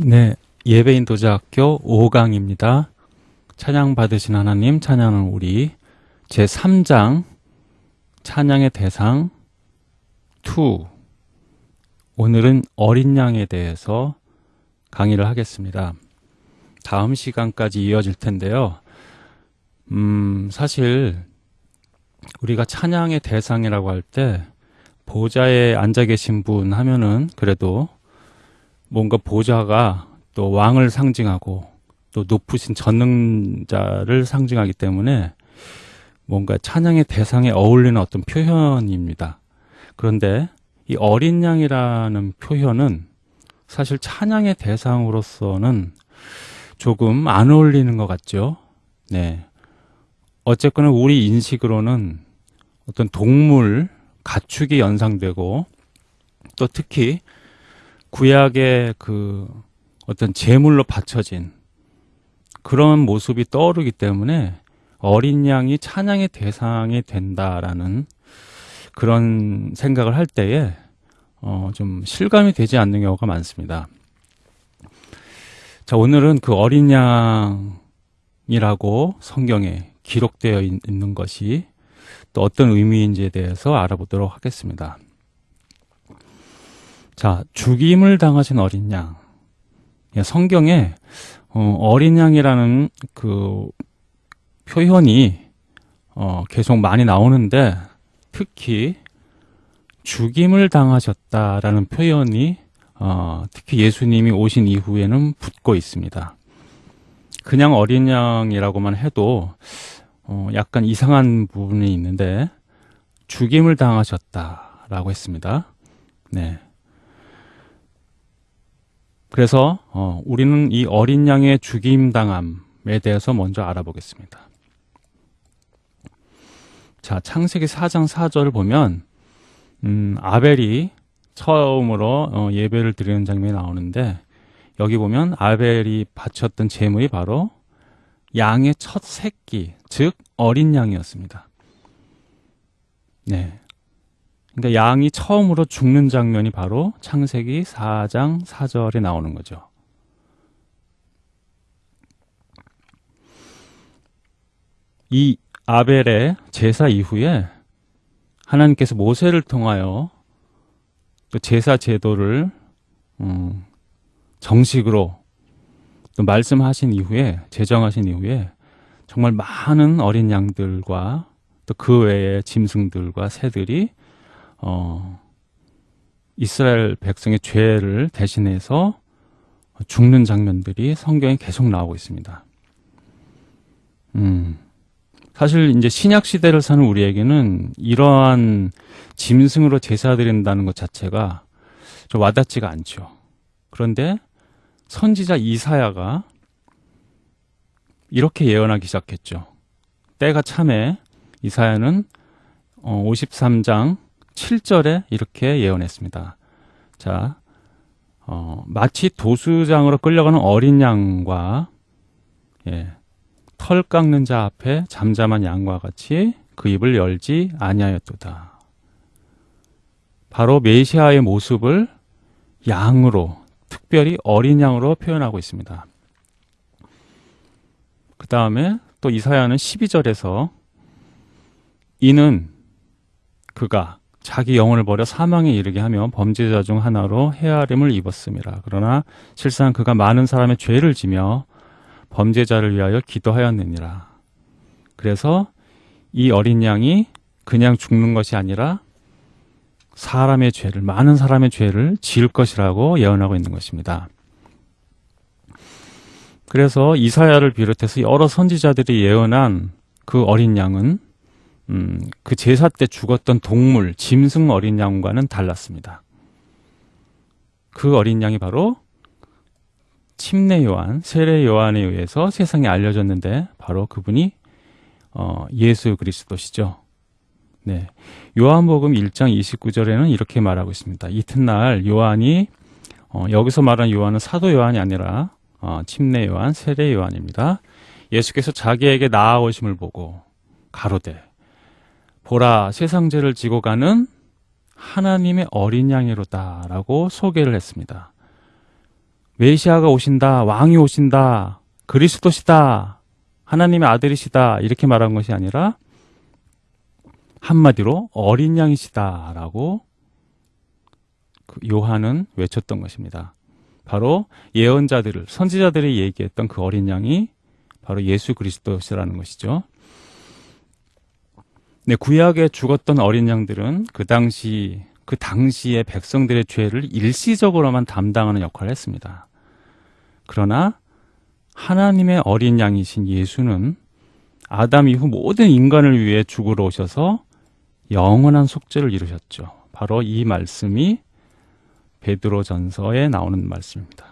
네, 예배인 도자학교 5강입니다. 찬양 받으신 하나님, 찬양은 우리 제3장 찬양의 대상 2 오늘은 어린 양에 대해서 강의를 하겠습니다. 다음 시간까지 이어질 텐데요. 음, 사실 우리가 찬양의 대상이라고 할 때 보좌에 앉아 계신 분 하면은 그래도 뭔가 보좌가 또 왕을 상징하고 또 높으신 전능자를 상징하기 때문에 뭔가 찬양의 대상에 어울리는 어떤 표현입니다. 그런데 이 어린 양이라는 표현은 사실 찬양의 대상으로서는 조금 안 어울리는 것 같죠. 네. 어쨌거나 우리 인식으로는 어떤 동물, 가축이 연상되고 또 특히 구약의 그 어떤 제물로 바쳐진 그런 모습이 떠오르기 때문에 어린 양이 찬양의 대상이 된다라는 그런 생각을 할 때에 어, 좀 실감이 되지 않는 경우가 많습니다. 자, 오늘은 그 어린 양이라고 성경에 기록되어 있는 것이 또 어떤 의미인지에 대해서 알아보도록 하겠습니다. 자, 죽임을 당하신 어린 양. 예, 성경에 어, 린 양이라는 그 표현이 어, 계속 많이 나오는데 특히 죽임을 당하셨다라는 표현이 어, 특히 예수님이 오신 이후에는 붙고 있습니다. 그냥 어린 양이라고만 해도 어, 약간 이상한 부분이 있는데 죽임을 당하셨다라고 했습니다. 네. 그래서 어, 우리는 이 어린 양의 죽임 당함에 대해서 먼저 알아보겠습니다. 자, 창세기 4장 4절을 보면 음, 아벨이 처음으로 어, 예배를 드리는 장면이 나오는데 여기 보면 아벨이 바쳤던 제물이 바로 양의 첫 새끼, 즉 어린 양이었습니다. 네. 그러니까 양이 처음으로 죽는 장면이 바로 창세기 4장 4절에 나오는 거죠. 이 아벨의 제사 이후에 하나님께서 모세를 통하여 또 제사 제도를 음, 정식으로 또 말씀하신 이후에 제정하신 이후에 정말 많은 어린 양들과 또 그 외의 짐승들과 새들이 어, 이스라엘 백성의 죄를 대신해서 죽는 장면들이 성경에 계속 나오고 있습니다. 음, 사실 이제 신약 시대를 사는 우리에게는 이러한 짐승으로 제사 드린다는 것 자체가 좀 와닿지가 않죠. 그런데 선지자 이사야가 이렇게 예언하기 시작했죠. 때가 참에 이사야는 53장 어, 7절에 이렇게 예언했습니다. 자, 어, 마치 도수장으로 끌려가는 어린 양과 예, 털 깎는 자 앞에 잠잠한 양과 같이 그 입을 열지 아니하였도다. 바로 메시아의 모습을 양으로 특별히 어린 양으로 표현하고 있습니다. 그 다음에 또 이사야는 12절에서 이는 그가 자기 영혼을 버려 사망에 이르게 하며 범죄자 중 하나로 헤아림을 입었습니다. 그러나 실상 그가 많은 사람의 죄를 지며 범죄자를 위하여 기도하였느니라. 그래서 이 어린 양이 그냥 죽는 것이 아니라 사람의 죄를 많은 사람의 죄를 지을 것이라고 예언하고 있는 것입니다. 그래서 이사야를 비롯해서 여러 선지자들이 예언한 그 어린 양은 음, 그 제사 때 죽었던 동물, 짐승 어린 양과는 달랐습니다. 그 어린 양이 바로 침례 요한, 세례 요한에 의해서 세상에 알려졌는데 바로 그분이 어, 예수 그리스도시죠. 네. 요한복음 1장 29절에는 이렇게 말하고 있습니다. 이튿날 요한이 어, 여기서 말하는 요한은 사도 요한이 아니라 어, 침례 요한, 세례 요한입니다. 예수께서 자기에게 나아오심을 보고 가로되 보라 세상 죄를 지고 가는 하나님의 어린 양이로다 라고 소개를 했습니다. 메시아가 오신다, 왕이 오신다, 그리스도시다, 하나님의 아들이시다 이렇게 말한 것이 아니라 한마디로 어린 양이시다 라고 그 요한은 외쳤던 것입니다. 바로 예언자들을 선지자들이 얘기했던 그 어린 양이 바로 예수 그리스도시라는 것이죠. 네, 구약에 죽었던 어린 양들은 그 당시 그 당시의 백성들의 죄를 일시적으로만 담당하는 역할을 했습니다. 그러나 하나님의 어린 양이신 예수는 아담 이후 모든 인간을 위해 죽으러 오셔서 영원한 속죄를 이루셨죠. 바로 이 말씀이 베드로 전서에 나오는 말씀입니다.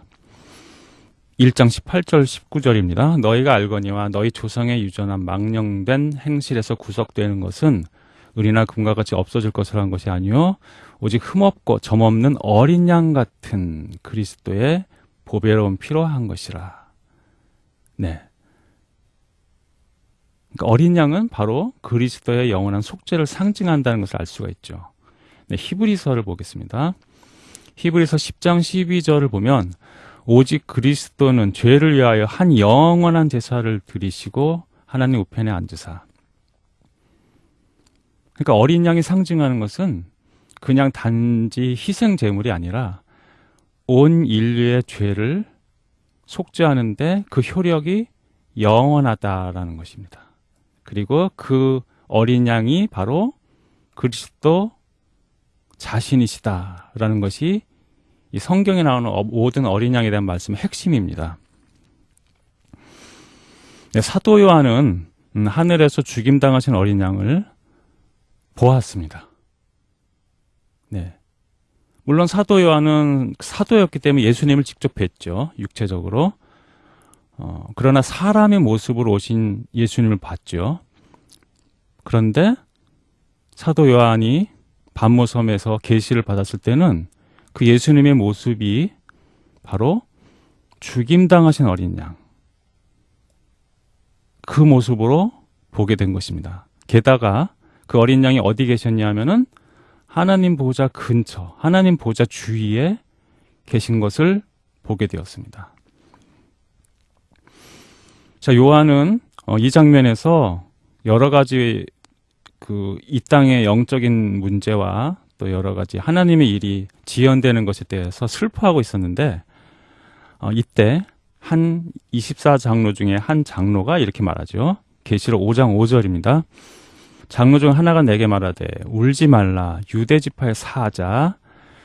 1장 18절 19절입니다. 너희가 알거니와 너희 조상의 유전한 망령된 행실에서 구속되는 것은 은이나 금과 같이 없어질 것을 한 것이 아니요 오직 흠없고 점없는 어린 양 같은 그리스도의 보배로운 피로 한 것이라. 네. 그러니까 어린 양은 바로 그리스도의 영원한 속죄를 상징한다는 것을 알 수가 있죠. 네, 히브리서를 보겠습니다. 히브리서 10장 12절을 보면 오직 그리스도는 죄를 위하여 한 영원한 제사를 드리시고 하나님 우편에 앉으사. 그러니까 어린 양이 상징하는 것은 그냥 단지 희생 제물이 아니라 온 인류의 죄를 속죄하는데 그 효력이 영원하다라는 것입니다. 그리고 그 어린 양이 바로 그리스도 자신이시다라는 것이 이 성경에 나오는 어, 모든 어린 양에 대한 말씀의 핵심입니다. 네, 사도 요한은 음, 하늘에서 죽임당하신 어린 양을 보았습니다. 네. 물론 사도 요한은 사도였기 때문에 예수님을 직접 뵀죠. 육체적으로. 어, 그러나 사람의 모습으로 오신 예수님을 봤죠. 그런데 사도 요한이 반모섬에서 계시를 받았을 때는 그 예수님의 모습이 바로 죽임당하신 어린 양. 그 모습으로 보게 된 것입니다. 게다가 그 어린 양이 어디 계셨냐 하면은 하나님 보좌 근처, 하나님 보좌 주위에 계신 것을 보게 되었습니다. 자, 요한은 어, 이 장면에서 여러 가지 그 이 땅의 영적인 문제와 또 여러 가지 하나님의 일이 지연되는 것에 대해서 슬퍼하고 있었는데 어, 이때 한 24장로 중에 한 장로가 이렇게 말하죠. 계시록 5장 5절입니다. 장로 중 하나가 내게 말하되 울지 말라 유대 지파의 사자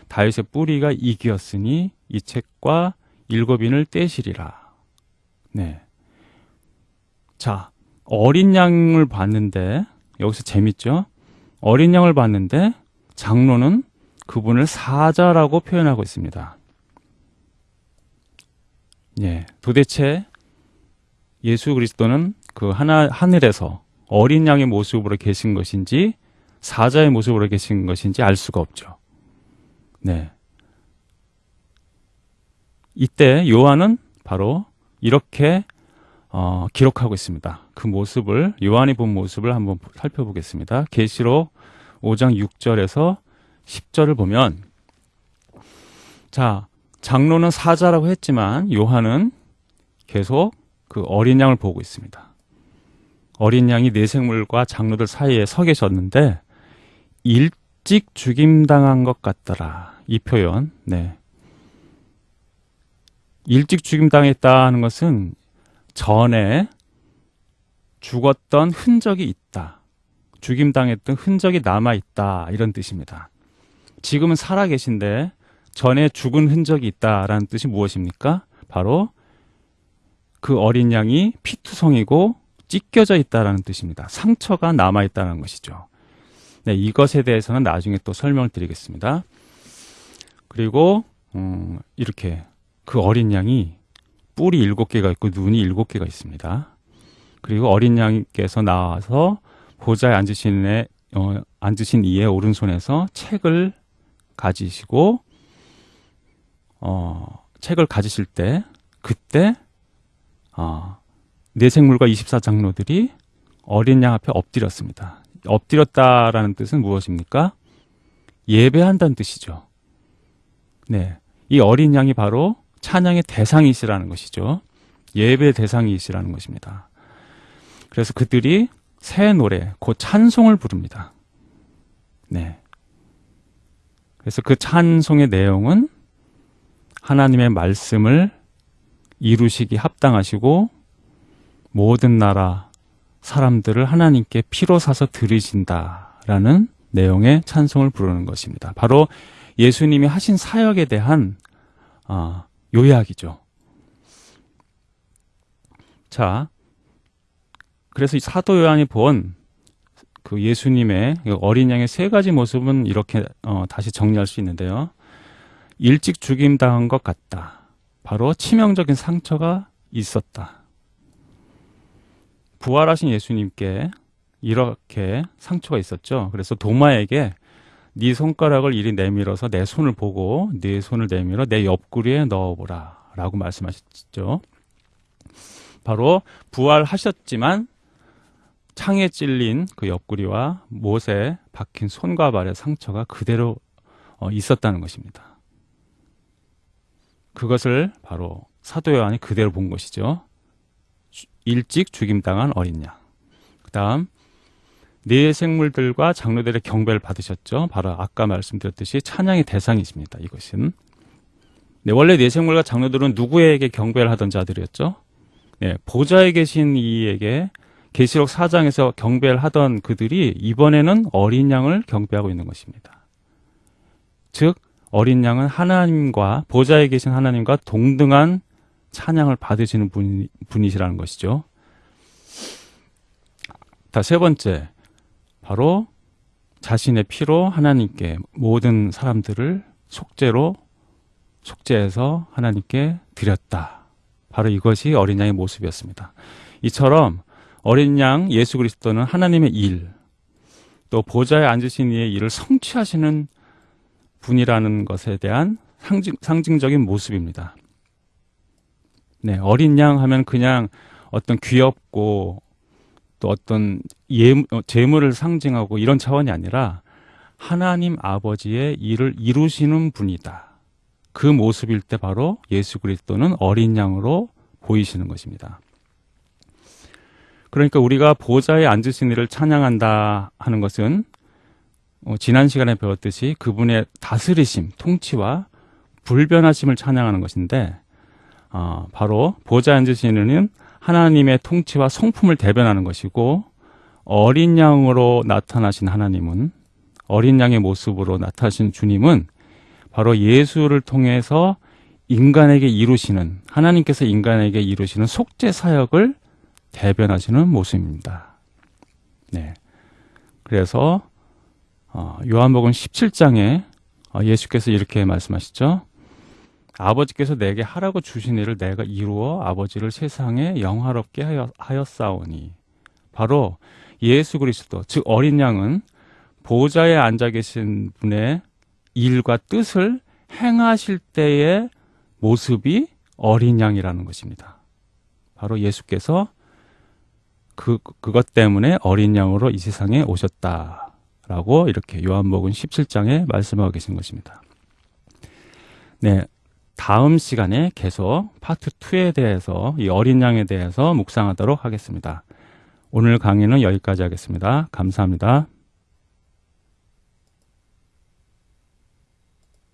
다윗의 뿌리가 이기었으니 이 책과 일곱인을 떼시리라. 네. 자, 어린 양을 봤는데 여기서 재밌죠? 어린 양을 봤는데 장로는 그분을 사자라고 표현하고 있습니다. 예, 도대체 예수 그리스도는 그 하나 하늘에서 어린 양의 모습으로 계신 것인지 사자의 모습으로 계신 것인지 알 수가 없죠. 네. 이때 요한은 바로 이렇게 어, 기록하고 있습니다. 그 모습을 요한이 본 모습을 한번 살펴보겠습니다. 계시록 5장 6절에서 10절을 보면 자 장로는 사자라고 했지만 요한은 계속 그 어린 양을 보고 있습니다. 어린 양이 내생물과 장로들 사이에 서 계셨는데 일찍 죽임당한 것 같더라. 이 표현. 네. 일찍 죽임당했다는 것은 전에 죽었던 흔적이 있다. 죽임당했던 흔적이 남아있다. 이런 뜻입니다. 지금은 살아 계신데 전에 죽은 흔적이 있다라는 뜻이 무엇입니까? 바로 그 어린 양이 피투성이고 찢겨져 있다라는 뜻입니다. 상처가 남아 있다는 것이죠. 네, 이것에 대해서는 나중에 또 설명을 드리겠습니다. 그리고 음, 이렇게 그 어린 양이 뿔이 일곱 개가 있고 눈이 일곱 개가 있습니다. 그리고 어린 양께서 나와서 보좌에 앉으신 애, 어, 앉으신 이의 오른손에서 책을 가지시고 어, 책을 가지실 때 그때 어, 내생물과 24장로들이 어린 양 앞에 엎드렸습니다. 엎드렸다라는 뜻은 무엇입니까? 예배한다는 뜻이죠. 네. 이 어린 양이 바로 찬양의 대상이시라는 것이죠. 예배 대상이시라는 것입니다. 그래서 그들이 새 노래, 곧 찬송을 부릅니다. 네. 그래서 그 찬송의 내용은 하나님의 말씀을 이루시기 합당하시고 모든 나라 사람들을 하나님께 피로 사서 들으신다라는 내용의 찬송을 부르는 것입니다. 바로 예수님이 하신 사역에 대한 어, 요약이죠. 자, 그래서 이 사도 요한이 본 그 예수님의 어린 양의 세 가지 모습은 이렇게 어, 다시 정리할 수 있는데요. 일찍 죽임 당한 것 같다. 바로 치명적인 상처가 있었다. 부활하신 예수님께 이렇게 상처가 있었죠. 그래서 도마에게 네 손가락을 이리 내밀어서 내 손을 보고 네 손을 내밀어 내 옆구리에 넣어보라 라고 말씀하셨죠. 바로 부활하셨지만 창에 찔린 그 옆구리와 못에 박힌 손과 발의 상처가 그대로 어, 있었다는 것입니다. 그것을 바로 사도 요한이 그대로 본 것이죠. 일찍 죽임당한 어린 양. 그 다음, 네 생물들과 장로들의 경배를 받으셨죠. 바로 아까 말씀드렸듯이 찬양의 대상이십니다. 이것은. 네, 원래 네 생물과 장로들은 누구에게 경배를 하던 자들이었죠? 네, 보좌에 계신 이에게 계시록 4장에서 경배를 하던 그들이 이번에는 어린 양을 경배하고 있는 것입니다. 즉, 어린 양은 하나님과 보좌에 계신 하나님과 동등한 찬양을 받으시는 분, 분이시라는 것이죠. 다세 번째, 바로 자신의 피로 하나님께 모든 사람들을 속죄로 속죄해서 하나님께 드렸다. 바로 이것이 어린 양의 모습이었습니다. 이처럼 어린 양 예수 그리스도는 하나님의 일, 또 보좌에 앉으신 이의 일을 성취하시는 분이라는 것에 대한 상징, 상징적인 모습입니다. 네, 어린 양 하면 그냥 어떤 귀엽고 또 어떤 예, 재물을 상징하고 이런 차원이 아니라 하나님 아버지의 일을 이루시는 분이다. 그 모습일 때 바로 예수 그리스도는 어린 양으로 보이시는 것입니다. 그러니까 우리가 보좌에 앉으신 이를 찬양한다 하는 것은 어, 지난 시간에 배웠듯이 그분의 다스리심, 통치와 불변하심을 찬양하는 것인데 어, 바로 보좌에 앉으신 이는 하나님의 통치와 성품을 대변하는 것이고 어린 양으로 나타나신 하나님은 어린 양의 모습으로 나타나신 주님은 바로 예수를 통해서 인간에게 이루시는 하나님께서 인간에게 이루시는 속죄 사역을 대변하시는 모습입니다. 네. 그래서 어, 요한복음 17장에 어, 예수께서 이렇게 말씀하시죠. 아버지께서 내게 하라고 주신 일을 내가 이루어 아버지를 세상에 영화롭게 하였사오니 바로 예수 그리스도 즉 어린 양은 보좌에 앉아 계신 분의 일과 뜻을 행하실 때의 모습이 어린 양이라는 것입니다. 바로 예수께서 그, 그것 때문에 어린 양으로 이 세상에 오셨다 라고 이렇게 요한복음 17장에 말씀하고 계신 것입니다. 네. 다음 시간에 계속 파트 2에 대해서 이 어린 양에 대해서 묵상하도록 하겠습니다. 오늘 강의는 여기까지 하겠습니다. 감사합니다.